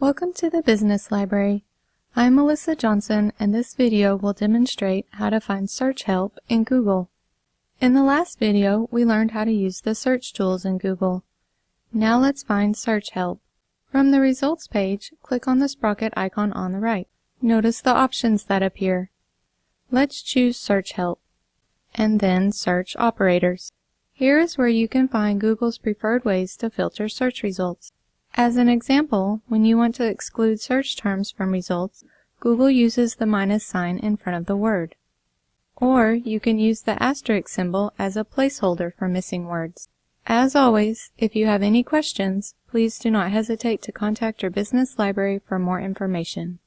Welcome to the Business Library. I'm Melissa Johnson and this video will demonstrate how to find search help in Google. In the last video, we learned how to use the search tools in Google. Now let's find search help. From the results page, click on the sprocket icon on the right. Notice the options that appear. Let's choose search help and then search operators. Here is where you can find Google's preferred ways to filter search results. As an example, when you want to exclude search terms from results, Google uses the minus sign in front of the word. Or you can use the asterisk symbol as a placeholder for missing words. As always, if you have any questions, please do not hesitate to contact your business library for more information.